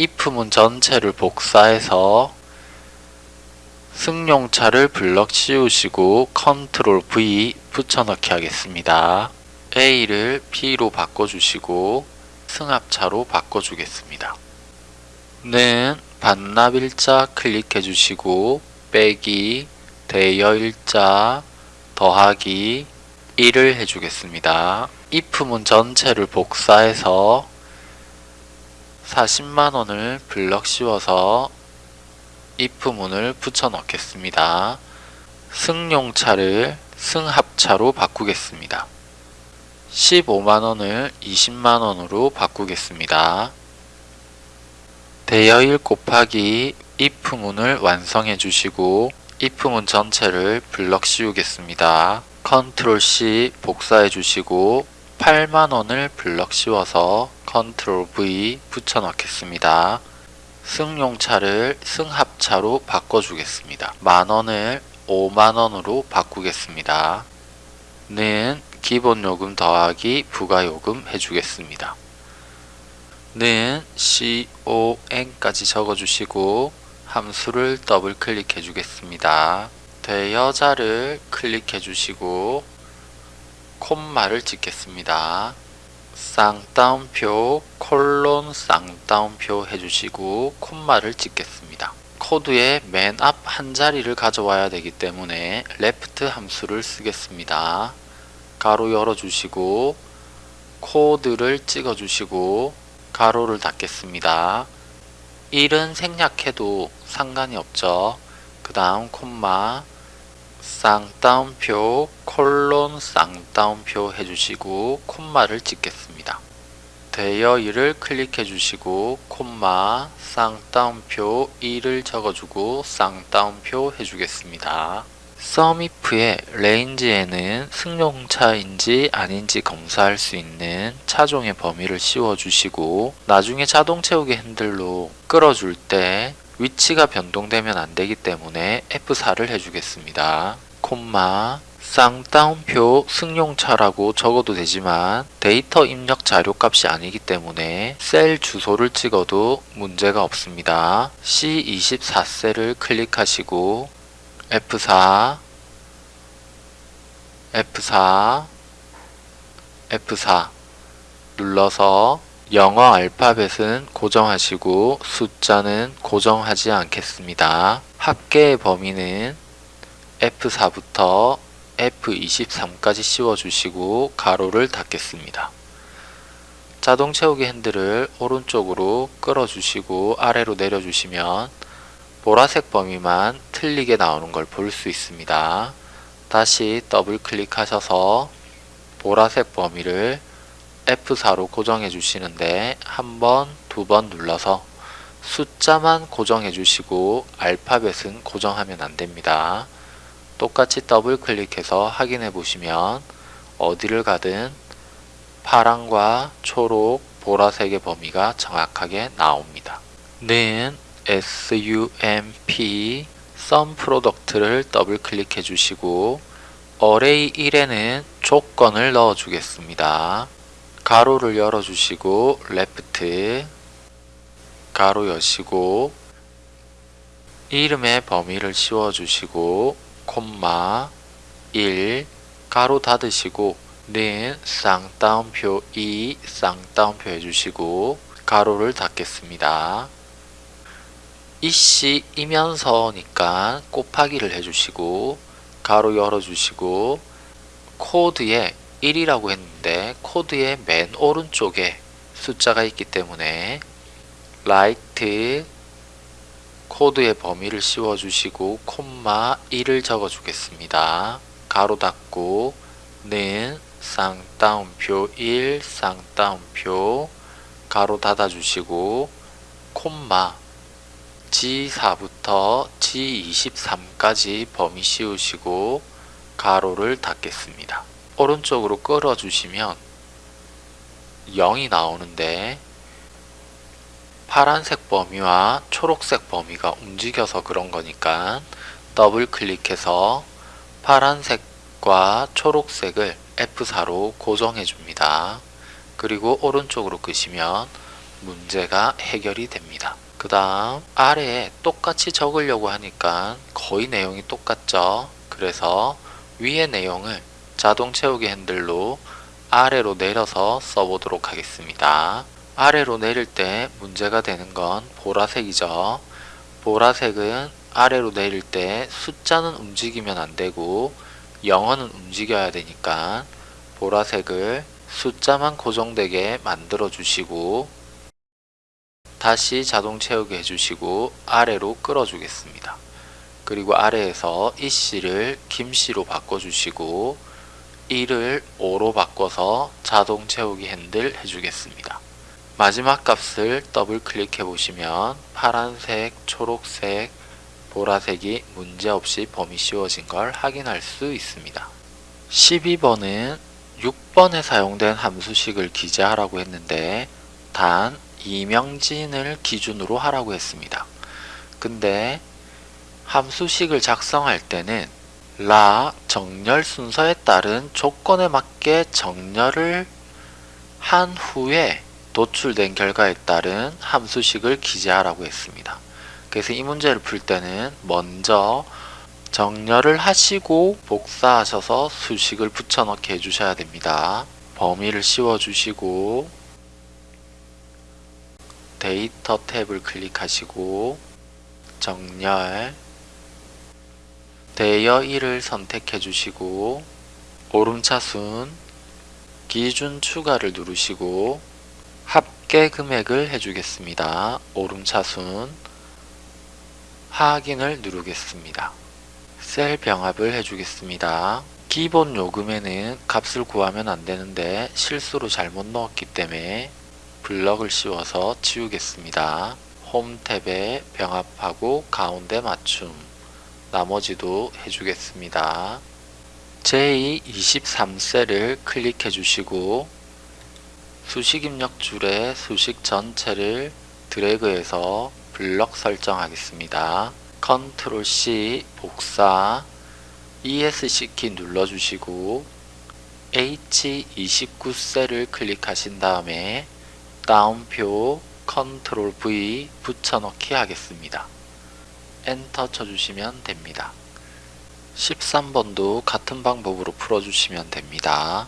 if문 전체를 복사해서 승용차를 블럭 씌우시고 컨트롤 V 붙여넣기 하겠습니다. A를 B로 바꿔주시고 승합차로 바꿔주겠습니다. 는 반납 일자 클릭해 주시고 빼기 대여 일자 더하기 1을 해주겠습니다. if문 전체를 복사해서 40만원을 블럭 씌워서 if문을 붙여 넣겠습니다. 승용차를 승합차로 바꾸겠습니다. 15만원을 20만원으로 바꾸겠습니다. 대여일 곱하기 if문을 완성해 주시고 if문 전체를 블럭 씌우겠습니다. control C 복사해 주시고 8만원을 블럭 씌워서 control V 붙여 넣겠습니다. 승용차를 승합차로 바꿔주겠습니다. 만원을 5만원으로 바꾸겠습니다. 는 기본요금 더하기 부가요금 해주겠습니다. 는 CON까지 적어주시고 함수를 더블 클릭해 주겠습니다. 대여자를 클릭해 주시고 콤마를 찍겠습니다. 쌍따옴표 콜론 쌍따옴표 해주시고 콤마를 찍겠습니다. 코드의 맨 앞 한 자리를 가져와야 되기 때문에 LEFT 함수를 쓰겠습니다. 괄호 열어주시고 코드를 찍어주시고 괄호를 닫겠습니다. 1은 생략해도 상관이 없죠. 그 다음 콤마 쌍따옴표 콜론 쌍따옴표 해주시고 콤마를 찍겠습니다. 대여 1을 클릭해 주시고 콤마 쌍따옴표 1을 적어주고 쌍따옴표 해주겠습니다. SUMIF의 range에는 승용차인지 아닌지 검사할 수 있는 차종의 범위를 씌워주시고 나중에 자동 채우기 핸들로 끌어줄 때 위치가 변동되면 안되기 때문에 F4를 해주겠습니다. 콤마 쌍따옴표 승용차라고 적어도 되지만 데이터 입력 자료값이 아니기 때문에 셀 주소를 찍어도 문제가 없습니다. C24셀을 클릭하시고 F4 F4 F4 눌러서 영어 알파벳은 고정하시고 숫자는 고정하지 않겠습니다. 합계의 범위는 F4부터 F23까지 씌워주시고 가로를 닫겠습니다. 자동 채우기 핸들을 오른쪽으로 끌어주시고 아래로 내려주시면 보라색 범위만 틀리게 나오는 걸 볼 수 있습니다. 다시 더블 클릭하셔서 보라색 범위를 F4로 고정해 주시는데 한 번, 두 번 눌러서 숫자만 고정해 주시고 알파벳은 고정하면 안 됩니다. 똑같이 더블 클릭해서 확인해 보시면 어디를 가든 파랑과 초록, 보라색의 범위가 정확하게 나옵니다. 는 SUMP sum product를 더블 클릭해 주시고 array 1에는 조건을 넣어 주겠습니다. 괄호를 열어 주시고 LEFT 괄호 여시고 이름의 범위를 씌워 주시고 콤마 1 괄호 닫으시고 는 쌍따옴표 2 쌍따옴표 해주시고 괄호를 닫겠습니다. 이씨 이면서니까 곱하기를 해주시고 괄호 열어주시고 코드에 1이라고 했는데 코드의 맨 오른쪽에 숫자가 있기 때문에 RIGHT 코드의 범위를 씌워주시고 콤마 1을 적어주겠습니다. 괄호 닫고 는 쌍따옴표 1 쌍따옴표 가로 닫아주시고 콤마 G4부터 G23까지 범위 씌우시고 가로를 닫겠습니다. 오른쪽으로 끌어주시면 0이 나오는데 파란색 범위와 초록색 범위가 움직여서 그런 거니까 더블 클릭해서 파란색과 초록색을 F4로 고정해 줍니다. 그리고 오른쪽으로 끄시면 문제가 해결이 됩니다. 그 다음 아래에 똑같이 적으려고 하니까 거의 내용이 똑같죠. 그래서 위의 내용을 자동 채우기 핸들로 아래로 내려서 써보도록 하겠습니다. 아래로 내릴 때 문제가 되는 건 보라색이죠. 보라색은 아래로 내릴 때 숫자는 움직이면 안 되고 영어는 움직여야 되니까 보라색을 숫자만 고정되게 만들어 주시고 다시 자동 채우기 해주시고 아래로 끌어 주겠습니다. 그리고 아래에서 이씨를 김씨로 바꿔주시고 1을 5로 바꿔서 자동 채우기 핸들 해주겠습니다. 마지막 값을 더블 클릭해 보시면 파란색, 초록색, 보라색이 문제없이 범위 씌워진 걸 확인할 수 있습니다. 12번은 6번에 사용된 함수식을 기재하라고 했는데 단 이명진을 기준으로 하라고 했습니다. 근데 함수식을 작성할 때는 라 정렬 순서에 따른 조건에 맞게 정렬을 한 후에 도출된 결과에 따른 함수식을 기재하라고 했습니다. 그래서 이 문제를 풀 때는 먼저 정렬을 하시고 복사하셔서 수식을 붙여넣기 해주셔야 됩니다. 범위를 씌워주시고 데이터 탭을 클릭하시고 정렬 대여 1을 선택해 주시고 오름차순 기준 추가를 누르시고 합계 금액을 해주겠습니다. 오름차순 확인을 누르겠습니다. 셀 병합을 해주겠습니다. 기본 요금에는 값을 구하면 안되는데 실수로 잘못 넣었기 때문에 블럭을 씌워서 지우겠습니다. 홈 탭에 병합하고 가운데 맞춤 나머지도 해주겠습니다. 제23셀을 클릭해 주시고 수식 입력 줄에 수식 전체를 드래그해서 블럭 설정하겠습니다. 컨트롤 C 복사 ESC 키 눌러주시고 H29셀을 클릭하신 다음에 따옴표 컨트롤 V 붙여넣기 하겠습니다. 엔터 쳐주시면 됩니다. 13번도 같은 방법으로 풀어주시면 됩니다.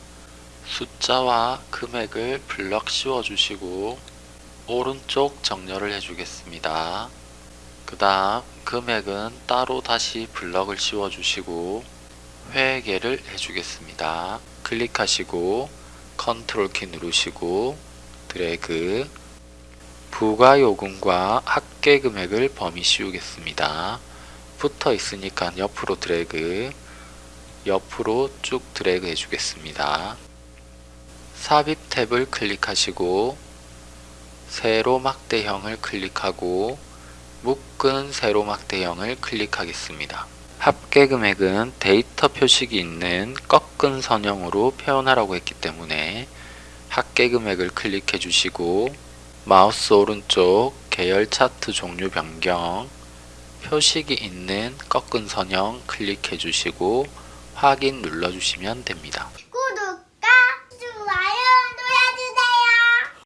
숫자와 금액을 블럭 씌워주시고 오른쪽 정렬을 해주겠습니다. 그 다음 금액은 따로 다시 블럭을 씌워주시고 회계를 해주겠습니다. 클릭하시고 컨트롤 키 누르시고 드래그 부가요금과 합계 금액을 범위 씌우겠습니다. 붙어 있으니까 옆으로 드래그 옆으로 쭉 드래그 해주겠습니다. 삽입 탭을 클릭하시고 세로 막대형을 클릭하고 묶은 세로 막대형을 클릭하겠습니다. 합계 금액은 데이터 표식이 있는 꺾은 선형으로 표현하라고 했기 때문에 합계 금액을 클릭해 주시고 마우스 오른쪽 계열 차트 종류 변경 표식이 있는 꺾은 선형 클릭해 주시고 확인 눌러 주시면 됩니다.